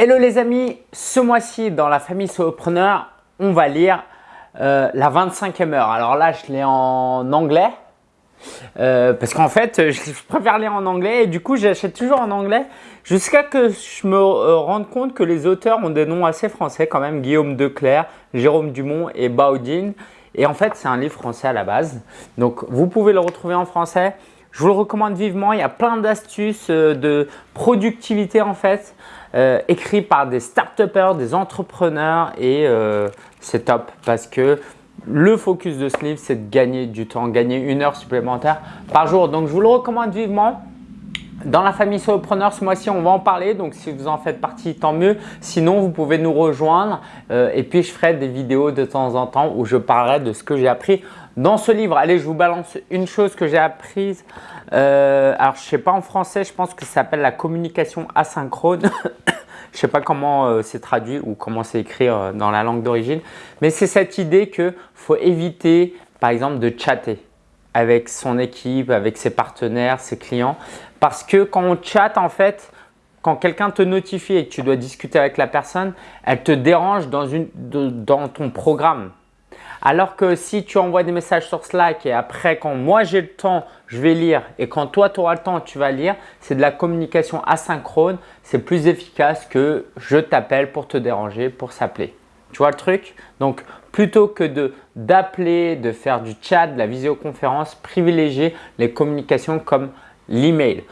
Hello les amis, ce mois-ci dans la famille solopreneur, on va lire euh, la 25e heure. Alors là, je l'ai en anglais euh, parce qu'en fait, je préfère lire en anglais et du coup, j'achète toujours en anglais jusqu'à que je me euh, rende compte que les auteurs ont des noms assez français quand même. Guillaume Declerc, Jérôme Dumont et Baudine. Et en fait, c'est un livre français à la base. Donc, vous pouvez le retrouver en français. Je vous le recommande vivement. Il y a plein d'astuces de productivité en fait euh, écrit par des start des entrepreneurs et euh, c'est top parce que le focus de ce livre, c'est de gagner du temps, gagner une heure supplémentaire par jour. Donc, je vous le recommande vivement. Dans la famille solopreneur, ce mois-ci, on va en parler. Donc, si vous en faites partie, tant mieux. Sinon, vous pouvez nous rejoindre. Euh, et puis, je ferai des vidéos de temps en temps où je parlerai de ce que j'ai appris dans ce livre. Allez, je vous balance une chose que j'ai apprise. Euh, alors, je ne sais pas en français, je pense que ça s'appelle la communication asynchrone. je ne sais pas comment euh, c'est traduit ou comment c'est écrit dans la langue d'origine. Mais c'est cette idée qu'il faut éviter, par exemple, de chatter avec son équipe, avec ses partenaires, ses clients. Parce que quand on chatte, en fait, quand quelqu'un te notifie et que tu dois discuter avec la personne, elle te dérange dans, une, dans ton programme. Alors que si tu envoies des messages sur Slack et après quand moi j'ai le temps, je vais lire et quand toi tu auras le temps, tu vas lire, c'est de la communication asynchrone. C'est plus efficace que je t'appelle pour te déranger, pour s'appeler. Tu vois le truc? Donc, plutôt que d'appeler, de, faire du chat, de la visioconférence, privilégier les communications comme l'email.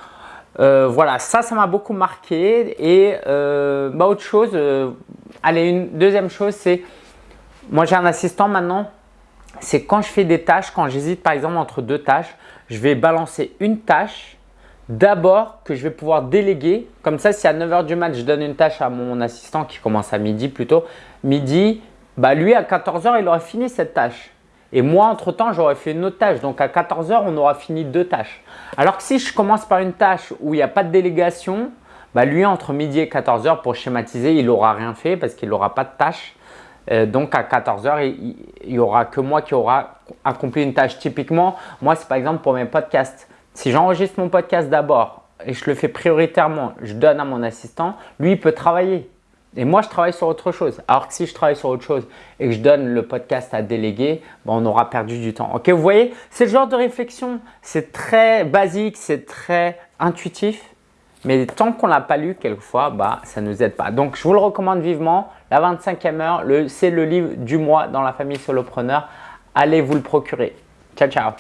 Euh, voilà, ça, ça m'a beaucoup marqué. Et euh, bah, autre chose, euh, allez, une deuxième chose, c'est moi j'ai un assistant maintenant. C'est quand je fais des tâches, quand j'hésite par exemple entre deux tâches, je vais balancer une tâche d'abord que je vais pouvoir déléguer. Comme ça, si à 9h du mat, je donne une tâche à mon assistant qui commence à midi plutôt, midi, bah lui à 14h, il aura fini cette tâche. Et moi, entre-temps, j'aurais fait une autre tâche. Donc, à 14h, on aura fini deux tâches. Alors que si je commence par une tâche où il n'y a pas de délégation, bah lui, entre midi et 14h, pour schématiser, il n'aura rien fait parce qu'il n'aura pas de tâche. Euh, donc, à 14h, il n'y aura que moi qui aura accompli une tâche. Typiquement, moi, c'est par exemple pour mes podcasts. Si j'enregistre mon podcast d'abord et je le fais prioritairement, je donne à mon assistant, lui, il peut travailler. Et moi, je travaille sur autre chose. Alors que si je travaille sur autre chose et que je donne le podcast à déléguer, ben, on aura perdu du temps. Ok, vous voyez, c'est le genre de réflexion. C'est très basique, c'est très intuitif. Mais tant qu'on ne l'a pas lu, quelquefois, bah, ça ne nous aide pas. Donc, je vous le recommande vivement. La 25e heure, c'est le livre du mois dans la famille solopreneur. Allez vous le procurer. Ciao, ciao